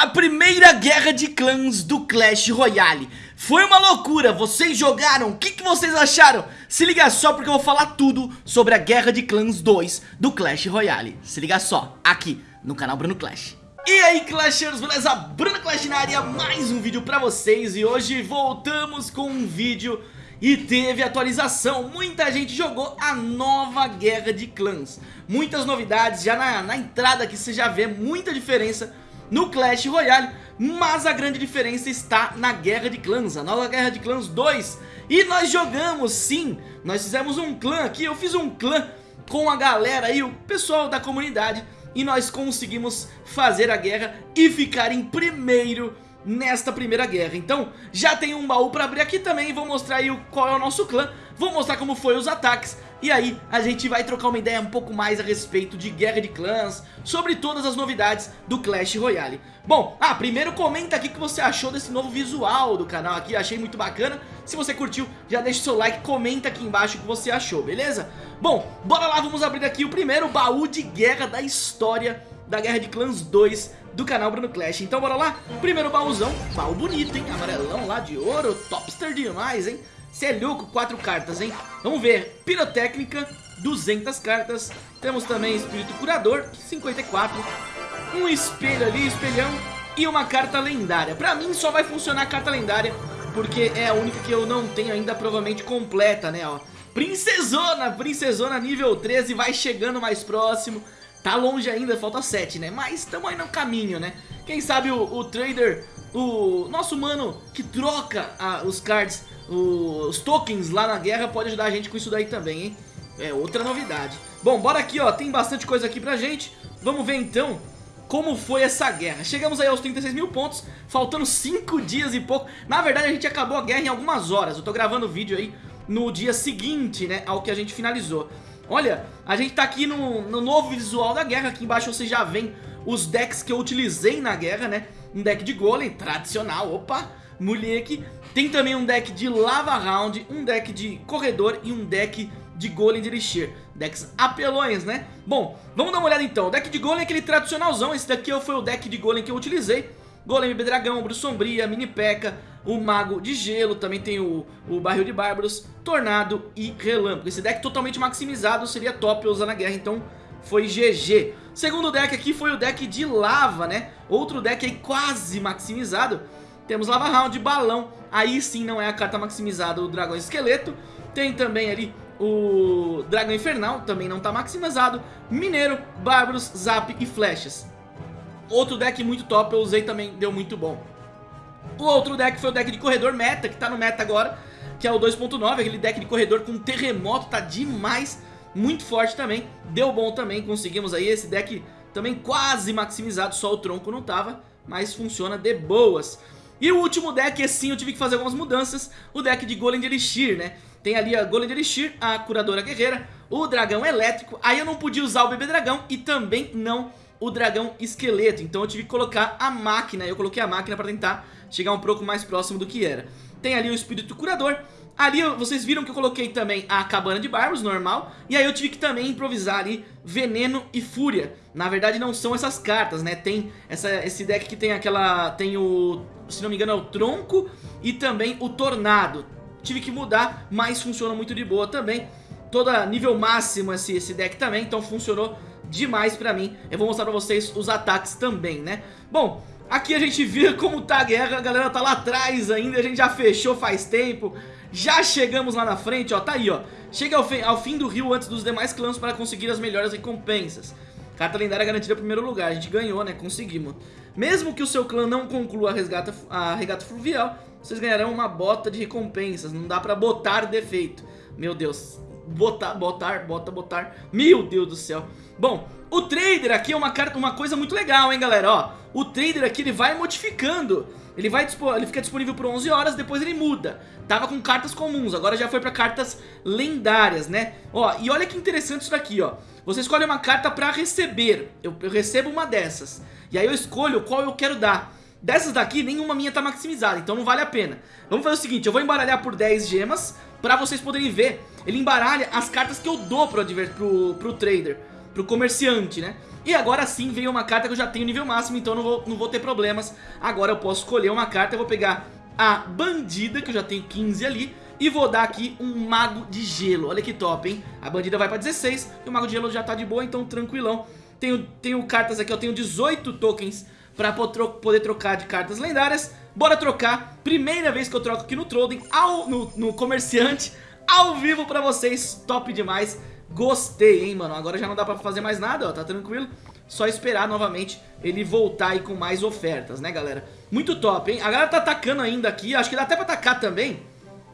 A primeira guerra de clãs do Clash Royale. Foi uma loucura, vocês jogaram, o que, que vocês acharam? Se liga só porque eu vou falar tudo sobre a guerra de clãs 2 do Clash Royale. Se liga só, aqui no canal Bruno Clash. E aí Clashers, beleza? Bruno Clash na área, mais um vídeo pra vocês. E hoje voltamos com um vídeo e teve atualização. Muita gente jogou a nova Guerra de Clãs. Muitas novidades, já na, na entrada aqui você já vê muita diferença no Clash Royale, mas a grande diferença está na Guerra de Clãs, a nova Guerra de Clãs 2. E nós jogamos sim, nós fizemos um clã aqui, eu fiz um clã com a galera aí, o pessoal da comunidade, e nós conseguimos fazer a guerra e ficar em primeiro nesta primeira guerra. Então, já tem um baú pra abrir aqui também, vou mostrar aí qual é o nosso clã, vou mostrar como foi os ataques, e aí a gente vai trocar uma ideia um pouco mais a respeito de Guerra de Clãs, sobre todas as novidades do Clash Royale. Bom, ah, primeiro comenta aqui o que você achou desse novo visual do canal aqui, achei muito bacana. Se você curtiu, já deixa o seu like, comenta aqui embaixo o que você achou, beleza? Bom, bora lá, vamos abrir aqui o primeiro baú de guerra da história da Guerra de Clãs 2 do canal Bruno Clash. Então bora lá, primeiro baúzão, baú bonito, hein? Amarelão lá de ouro, topster demais, hein? Cê é louco, quatro cartas, hein? Vamos ver, pirotécnica, 200 cartas. Temos também espírito curador, 54. Um espelho ali, espelhão. E uma carta lendária. Pra mim só vai funcionar a carta lendária, porque é a única que eu não tenho ainda provavelmente completa, né? Ó. Princesona, princesona nível 13, vai chegando mais próximo. Tá longe ainda, falta 7, né? Mas estamos aí no caminho, né? Quem sabe o, o trader, o nosso mano que troca a, os cards, o, os tokens lá na guerra pode ajudar a gente com isso daí também, hein? É outra novidade. Bom, bora aqui, ó, tem bastante coisa aqui pra gente. Vamos ver então como foi essa guerra. Chegamos aí aos 36 mil pontos, faltando 5 dias e pouco. Na verdade a gente acabou a guerra em algumas horas. Eu tô gravando o vídeo aí no dia seguinte, né, ao que a gente finalizou. Olha, a gente tá aqui no, no novo visual da guerra, aqui embaixo você já vê os decks que eu utilizei na guerra, né? Um deck de golem, tradicional, opa, moleque. Tem também um deck de lava round, um deck de corredor e um deck de golem de elixir. Decks apelões, né? Bom, vamos dar uma olhada então. O deck de golem é aquele tradicionalzão, esse daqui foi o deck de golem que eu utilizei. Golem Dragão, Bruxa Sombria, Mini P.E.K.K.A, o Mago de Gelo, também tem o, o Barril de Bárbaros, Tornado e Relâmpago. Esse deck totalmente maximizado seria top usar na guerra, então foi GG. Segundo deck aqui foi o deck de Lava, né? Outro deck aí quase maximizado. Temos Lava Round, Balão, aí sim não é a carta maximizada, o Dragão Esqueleto. Tem também ali o Dragão Infernal, também não está maximizado. Mineiro, Bárbaros, Zap e Flechas. Outro deck muito top, eu usei também, deu muito bom. O outro deck foi o deck de corredor meta, que tá no meta agora, que é o 2.9, aquele deck de corredor com terremoto, tá demais, muito forte também, deu bom também, conseguimos aí esse deck também quase maximizado, só o tronco não tava, mas funciona de boas. E o último deck, assim, eu tive que fazer algumas mudanças, o deck de Golem de Elixir, né? Tem ali a Golem de Elixir, a Curadora Guerreira, o Dragão Elétrico, aí eu não podia usar o Bebê Dragão e também não o dragão esqueleto. Então eu tive que colocar a máquina, eu coloquei a máquina para tentar chegar um pouco mais próximo do que era. Tem ali o espírito curador. Ali vocês viram que eu coloquei também a cabana de barbos, normal. E aí eu tive que também improvisar ali veneno e fúria. Na verdade não são essas cartas, né? Tem essa, esse deck que tem aquela... Tem o... Se não me engano é o tronco e também o tornado. Tive que mudar, mas funciona muito de boa também. Toda nível máximo esse, esse deck também, então funcionou demais pra mim. Eu vou mostrar pra vocês os ataques também, né? Bom, aqui a gente vê como tá a guerra, a galera tá lá atrás ainda, a gente já fechou faz tempo. Já chegamos lá na frente, ó, tá aí, ó. Chega ao, fim, ao fim do rio antes dos demais clãs para conseguir as melhores recompensas. Carta lendária garantida primeiro lugar, a gente ganhou, né, conseguimos. Mesmo que o seu clã não conclua a, resgata, a regata fluvial, vocês ganharão uma bota de recompensas, não dá pra botar defeito. Meu Deus, botar, botar, bota, botar. Meu Deus do céu. Bom, o trader aqui é uma, carta, uma coisa muito legal, hein, galera? Ó, o trader aqui, ele vai modificando. Ele, vai, ele fica disponível por 11 horas, depois ele muda. Tava com cartas comuns, agora já foi pra cartas lendárias, né? Ó, e olha que interessante isso daqui, ó. Você escolhe uma carta pra receber. Eu, eu recebo uma dessas. E aí eu escolho qual eu quero dar. Dessas daqui, nenhuma minha tá maximizada, então não vale a pena. Vamos fazer o seguinte, eu vou embaralhar por 10 gemas pra vocês poderem ver. Ele embaralha as cartas que eu dou pro, pro, pro trader. pro comerciante, né? E agora sim veio uma carta que eu já tenho nível máximo, então não vou, não vou ter problemas. Agora eu posso escolher uma carta, eu vou pegar a bandida, que eu já tenho 15 ali, e vou dar aqui um mago de gelo. Olha que top, hein? A bandida vai pra 16 e o mago de gelo já tá de boa, então tranquilão. Tenho, tenho cartas aqui, eu tenho 18 tokens pra poder trocar de cartas lendárias. Bora trocar. Primeira vez que eu troco aqui no Trollden, ao, no, no comerciante, ao vivo pra vocês. Top demais. Gostei, hein, mano. Agora já não dá pra fazer mais nada, ó. Tá tranquilo. Só esperar novamente ele voltar aí com mais ofertas, né, galera? Muito top, hein? A galera tá atacando ainda aqui. Acho que dá até pra atacar também.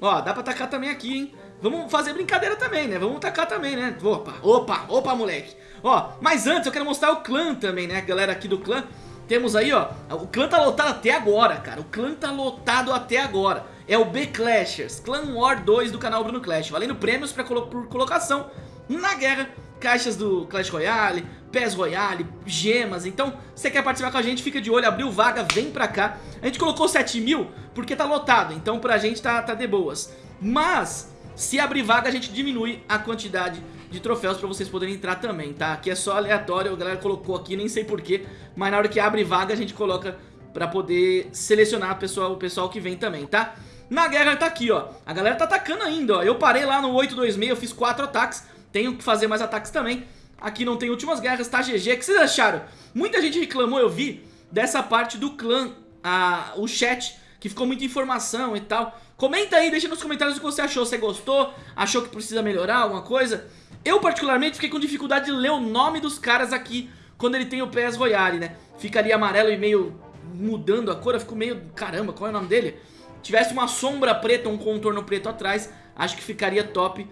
Ó, dá pra atacar também aqui, hein? Vamos fazer brincadeira também, né? Vamos atacar também, né? Opa, opa, opa, moleque. Ó, mas antes eu quero mostrar o clã também, né? A galera aqui do clã. Temos aí, ó, o clã tá lotado até agora, cara. O clã tá lotado até agora. É o B-Clashers, Clan War 2 do canal Bruno Clash. Valendo prêmios pra colo por colocação na guerra. Caixas do Clash Royale, PES Royale, gemas. Então, se você quer participar com a gente, fica de olho, abriu vaga, vem pra cá. A gente colocou 7 mil porque tá lotado, então pra gente tá, tá de boas. Mas, se abrir vaga, a gente diminui a quantidade de troféus pra vocês poderem entrar também, tá? Aqui é só aleatório, a galera colocou aqui, nem sei porquê, mas na hora que abre vaga a gente coloca pra poder selecionar o pessoal que vem também, tá? Na guerra tá aqui, ó, a galera tá atacando ainda, ó, eu parei lá no 826, eu fiz 4 ataques, tenho que fazer mais ataques também, aqui não tem últimas guerras, tá GG, o que vocês acharam? Muita gente reclamou, eu vi, dessa parte do clã, a, o chat, que ficou muita informação e tal. Comenta aí, deixa nos comentários o que você achou, você gostou, achou que precisa melhorar alguma coisa? Eu particularmente fiquei com dificuldade de ler o nome dos caras aqui quando ele tem o PS Royale, né? Fica ali amarelo e meio mudando a cor, eu fico meio... Caramba, qual é o nome dele? Tivesse uma sombra preta, um contorno preto atrás, acho que ficaria top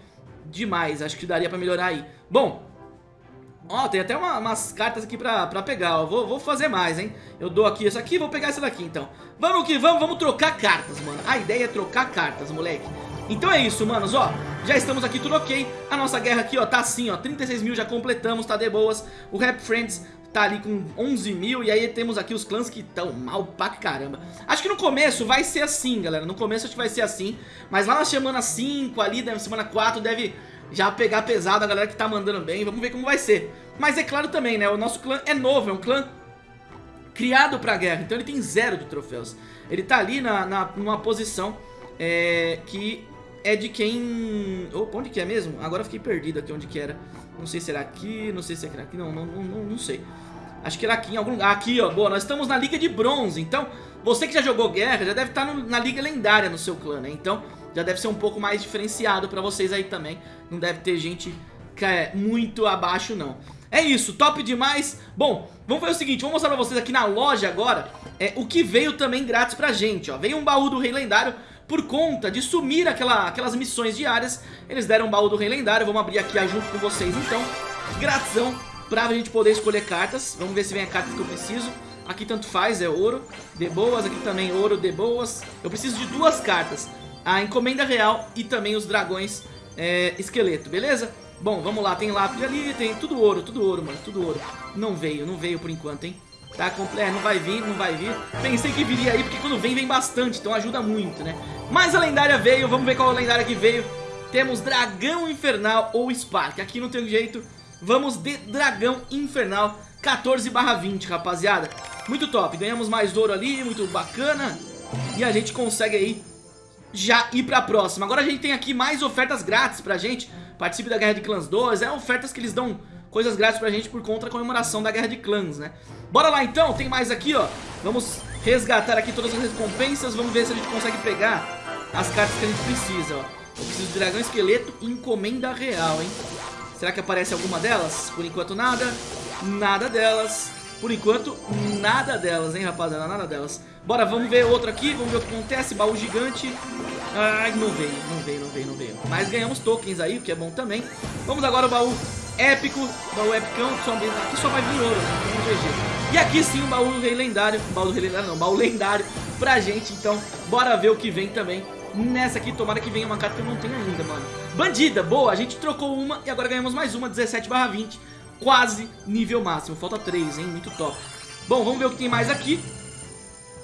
demais, acho que daria pra melhorar aí. Bom, ó, tem até uma, umas cartas aqui pra, pra pegar, ó. Vou, vou fazer mais, hein? Eu dou aqui essa aqui, vou pegar essa daqui, então. Vamos que vamos, vamos trocar cartas, mano. A ideia é trocar cartas, moleque. Então é isso, manos, ó Já estamos aqui, tudo ok. A nossa guerra aqui, ó, tá assim, ó. 36 mil já completamos, tá de boas. O Rap Friends tá ali com 11 mil E aí temos aqui os clãs que estão mal pra caramba. Acho que no começo vai ser assim, galera. No começo acho que vai ser assim Mas lá na semana 5 ali, na semana 4 Deve já pegar pesado a galera que tá mandando bem. Vamos ver como vai ser. Mas é claro também, né, o nosso clã é novo É um clã criado pra guerra. Então ele tem zero de troféus. Ele tá ali na, na, numa posição é, que é de quem... Opa, onde que é mesmo? Agora fiquei perdido aqui onde que era. Não sei se era aqui, não sei se era aqui, não, não, não, não sei. Acho que era aqui em algum lugar. Aqui, ó, boa, nós estamos na Liga de Bronze. Então, você que já jogou Guerra, já deve estar na Liga Lendária no seu clã, né? Então, já deve ser um pouco mais diferenciado pra vocês aí também. Não deve ter gente que é muito abaixo, não. É isso, top demais. Bom, vamos fazer o seguinte, vou mostrar pra vocês aqui na loja agora é, o que veio também grátis pra gente, ó. Veio um baú do Rei Lendário por conta de sumir aquela, aquelas missões diárias, eles deram um baú do Rei Lendário, vamos abrir aqui junto com vocês então, gratidão pra gente poder escolher cartas, vamos ver se vem a carta que eu preciso, aqui tanto faz, é ouro, de boas, aqui também ouro, de boas, eu preciso de duas cartas, a encomenda real e também os dragões é, esqueleto, beleza? Bom, vamos lá, tem lápis ali, tem tudo ouro, tudo ouro, mano, tudo ouro. Não veio, não veio por enquanto, hein? Tá é, não vai vir, não vai vir. Pensei que viria aí, porque quando vem, vem bastante, então ajuda muito, né? Mas a lendária veio, vamos ver qual a lendária que veio. Temos Dragão Infernal ou Spark. Aqui não tem jeito, vamos de Dragão Infernal 14 20, rapaziada. Muito top, ganhamos mais ouro ali, muito bacana. E a gente consegue aí já ir pra próxima. Agora a gente tem aqui mais ofertas grátis pra gente. Participe da Guerra de Clãs 2, é ofertas que eles dão coisas grátis pra gente por conta da comemoração da Guerra de Clãs, né? Bora lá então, tem mais aqui, ó. Vamos resgatar aqui todas as recompensas, vamos ver se a gente consegue pegar as cartas que a gente precisa, ó. Eu preciso de dragão esqueleto e encomenda real, hein? Será que aparece alguma delas? Por enquanto nada, nada delas. Por enquanto, nada delas, hein, rapaziada? Nada delas. Bora, vamos ver outro aqui, vamos ver o que acontece. Baú gigante. Ai, não veio, não veio, não veio, não veio. Mas ganhamos tokens aí, o que é bom também. Vamos agora ao baú épico, baú epicão, só, aqui só vai vir ouro, né? E aqui sim o baú do rei lendário, baú do rei lendário não, baú lendário pra gente, então bora ver o que vem também nessa aqui, tomara que venha uma carta que eu não tenho ainda, mano. Bandida, boa, a gente trocou uma e agora ganhamos mais uma, 17 barra 20, quase nível máximo, falta 3, hein, muito top. Bom, vamos ver o que tem mais aqui.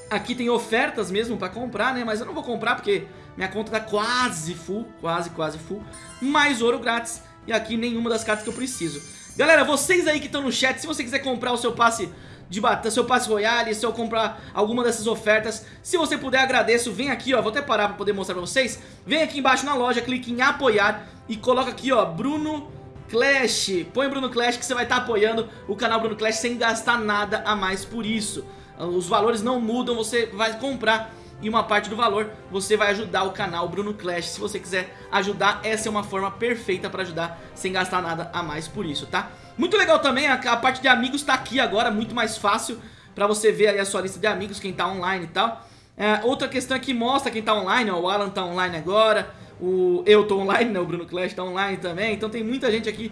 Aqui tem ofertas mesmo pra comprar, né, mas eu não vou comprar porque minha conta tá quase full, quase, quase full. Mais ouro grátis e aqui nenhuma das cartas que eu preciso. Galera, vocês aí que estão no chat, se você quiser comprar o seu passe de batalha, seu passe royale, se eu comprar alguma dessas ofertas, se você puder agradeço, vem aqui ó, vou até parar pra poder mostrar pra vocês, vem aqui embaixo na loja, clique em apoiar e coloca aqui ó, Bruno Clash, põe Bruno Clash que você vai estar tá apoiando o canal Bruno Clash sem gastar nada a mais por isso, os valores não mudam, você vai comprar e uma parte do valor você vai ajudar o canal Bruno Clash. Se você quiser ajudar, essa é uma forma perfeita para ajudar sem gastar nada a mais por isso, tá? Muito legal também, a, a parte de amigos tá aqui agora, muito mais fácil para você ver aí a sua lista de amigos, quem tá online e tal. É, outra questão que mostra quem tá online, ó, o Alan tá online agora, o eu tô online, né, o Bruno Clash tá online também, então tem muita gente aqui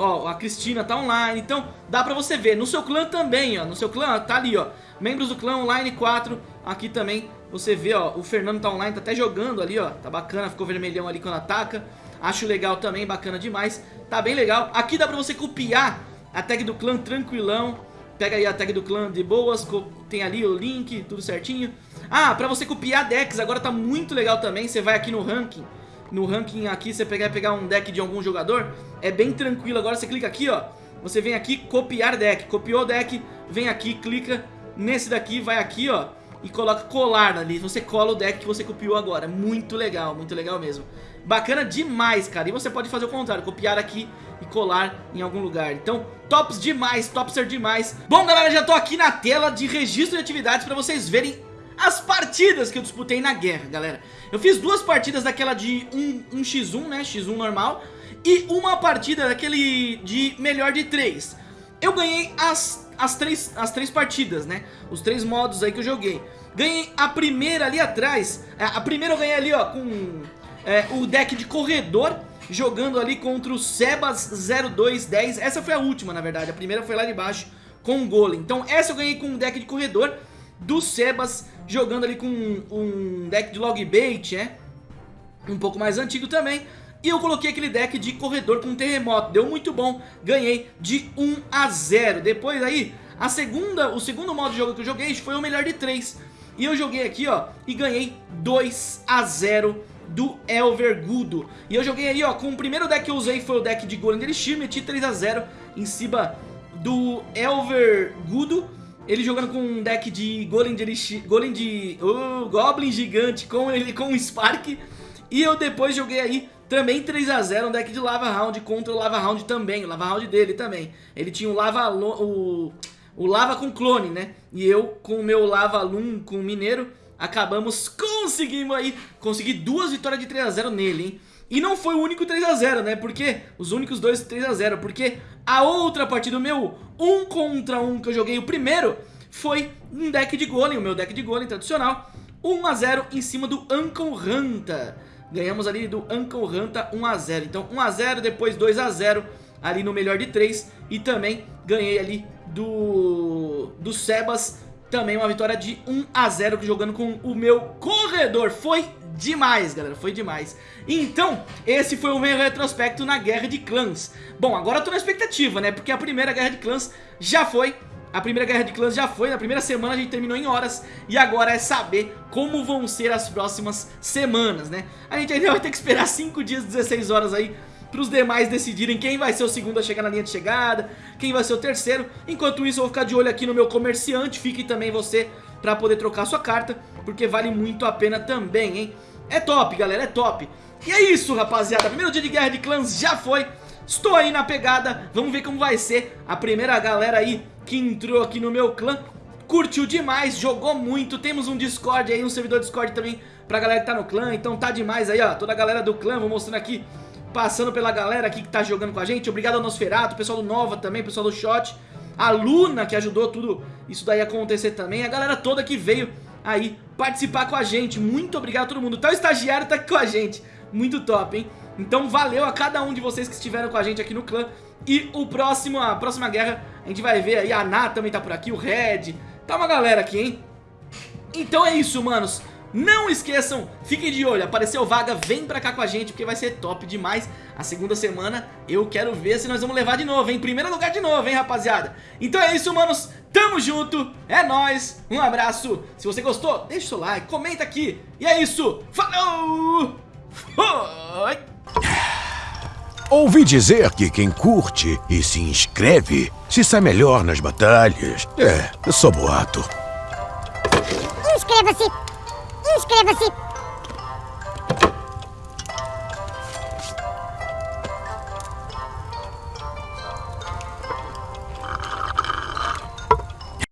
Ó, a Cristina tá online, então dá pra você ver. No seu clã também, ó, no seu clã tá ali, ó. Membros do clã online 4, aqui também você vê, ó, o Fernando tá online, tá até jogando ali, ó. Tá bacana, ficou vermelhão ali quando ataca. Acho legal também, bacana demais. Tá bem legal. Aqui dá pra você copiar a tag do clã tranquilão. Pega aí a tag do clã de boas, tem ali o link, tudo certinho. Ah, pra você copiar decks, agora tá muito legal também. Você vai aqui no ranking no ranking aqui, você pegar pegar um deck de algum jogador, é bem tranquilo. Agora você clica aqui, ó, você vem aqui, copiar deck. Copiou o deck, vem aqui, clica nesse daqui, vai aqui, ó, e coloca colar ali. Você cola o deck que você copiou agora. Muito legal, muito legal mesmo. Bacana demais, cara. E você pode fazer o contrário, copiar aqui e colar em algum lugar. Então, tops demais, topser demais. Bom, galera, já tô aqui na tela de registro de atividades pra vocês verem as partidas que eu disputei na guerra, galera. Eu fiz duas partidas daquela de 1, 1x1, né, x1 normal, e uma partida daquele de melhor de 3. Eu ganhei as, as, três, as três partidas, né, os três modos aí que eu joguei. Ganhei a primeira ali atrás, é, a primeira eu ganhei ali, ó, com é, o deck de corredor, jogando ali contra o Sebas 0210. Essa foi a última, na verdade, a primeira foi lá de baixo com o Golem. Então essa eu ganhei com o deck de corredor do Sebas jogando ali com um deck de log bait, né? Um pouco mais antigo também. E eu coloquei aquele deck de corredor com terremoto. Deu muito bom. Ganhei de 1 a 0. Depois aí, a segunda, o segundo modo de jogo que eu joguei foi o melhor de 3. E eu joguei aqui, ó, e ganhei 2 a 0 do Elvergudo. E eu joguei aí, ó, com o primeiro deck que eu usei foi o deck de Golem de Elixir, meti 3 a 0 em cima do Elvergudo. Ele jogando com um deck de Golem de Elixir, Golem de... Uh, Goblin gigante com ele com um Spark. E eu depois joguei aí também 3x0 um deck de Lava Round contra o Lava Round também, o Lava Round dele também. Ele tinha o Lava... O, o Lava com clone, né? E eu com o meu Lava Loom com Mineiro acabamos conseguimos aí conseguir duas vitórias de 3x0 nele, hein? E não foi o único 3x0, né? Porque os únicos dois 3x0, porque a outra partida, o meu 1 contra 1 que eu joguei o primeiro, foi um deck de golem, o meu deck de golem tradicional, 1x0 em cima do Uncle Hanta. Ganhamos ali do Uncle Hanta 1x0. Então 1x0, depois 2x0 ali no melhor de 3 e também ganhei ali do, do Sebas também uma vitória de 1 a 0 jogando com o meu corredor. Foi demais, galera, foi demais. Então, esse foi o meu retrospecto na Guerra de Clãs. Bom, agora eu tô na expectativa, né? Porque a primeira Guerra de Clãs já foi... A primeira Guerra de Clãs já foi, na primeira semana a gente terminou em horas E agora é saber como vão ser as próximas semanas, né? A gente ainda vai ter que esperar 5 dias, 16 horas aí para os demais decidirem quem vai ser o segundo a chegar na linha de chegada, quem vai ser o terceiro. Enquanto isso eu vou ficar de olho aqui no meu comerciante, fique também você para poder trocar sua carta, porque vale muito a pena também, hein? É top, galera, é top. E é isso, rapaziada, primeiro dia de Guerra de Clãs já foi, estou aí na pegada, vamos ver como vai ser a primeira galera aí que entrou aqui no meu clã. Curtiu demais, jogou muito, temos um Discord aí, um servidor Discord também pra galera que tá no clã, então tá demais aí, ó, toda a galera do clã, vou mostrando aqui passando pela galera aqui que tá jogando com a gente. Obrigado ao Nosferato, pessoal do Nova também, pessoal do Shot. A Luna, que ajudou tudo isso daí acontecer também. A galera toda que veio aí participar com a gente. Muito obrigado a todo mundo. Até o estagiário tá aqui com a gente. Muito top, hein? Então valeu a cada um de vocês que estiveram com a gente aqui no clã. E o próximo, a próxima guerra, a gente vai ver aí. A Ná também tá por aqui, o Red. Tá uma galera aqui, hein? Então é isso, manos. Não esqueçam, fiquem de olho, apareceu vaga, vem pra cá com a gente porque vai ser top demais. A segunda semana eu quero ver se nós vamos levar de novo, hein, primeiro lugar de novo, hein rapaziada? Então é isso, manos, tamo junto, é nóis, um abraço. Se você gostou, deixa o seu like, comenta aqui. E é isso, falou, foi Ouvi dizer que quem curte e se inscreve se sai melhor nas batalhas. É, só boato. Inscreva-se! Inscreva-se!